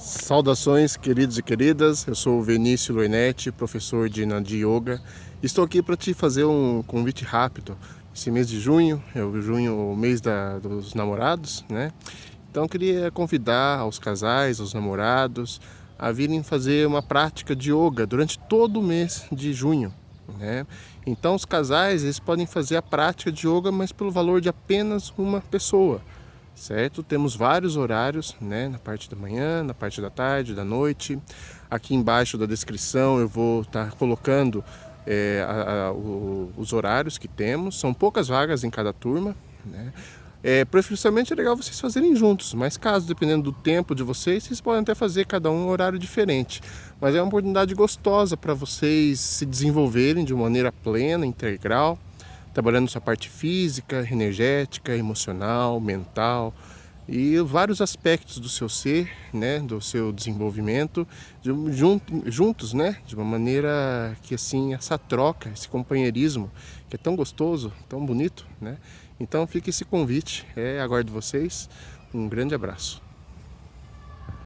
Saudações queridos e queridas, eu sou o Vinícius Loinetti, professor de Nadi Yoga. Estou aqui para te fazer um convite rápido. Esse mês de junho, é o junho, o mês da, dos namorados, né? Então queria convidar os casais, os namorados, a virem fazer uma prática de yoga durante todo o mês de junho. Né? Então os casais eles podem fazer a prática de yoga, mas pelo valor de apenas uma pessoa certo? Temos vários horários, né? Na parte da manhã, na parte da tarde, da noite. Aqui embaixo da descrição eu vou estar tá colocando é, a, a, o, os horários que temos. São poucas vagas em cada turma, né? É, preferencialmente é legal vocês fazerem juntos, mas caso, dependendo do tempo de vocês, vocês podem até fazer cada um um horário diferente. Mas é uma oportunidade gostosa para vocês se desenvolverem de maneira plena, integral, trabalhando sua parte física, energética, emocional, mental e vários aspectos do seu ser, né, do seu desenvolvimento, juntos, né, de uma maneira que assim essa troca, esse companheirismo que é tão gostoso, tão bonito, né? Então fica esse convite, é, aguardo vocês, um grande abraço.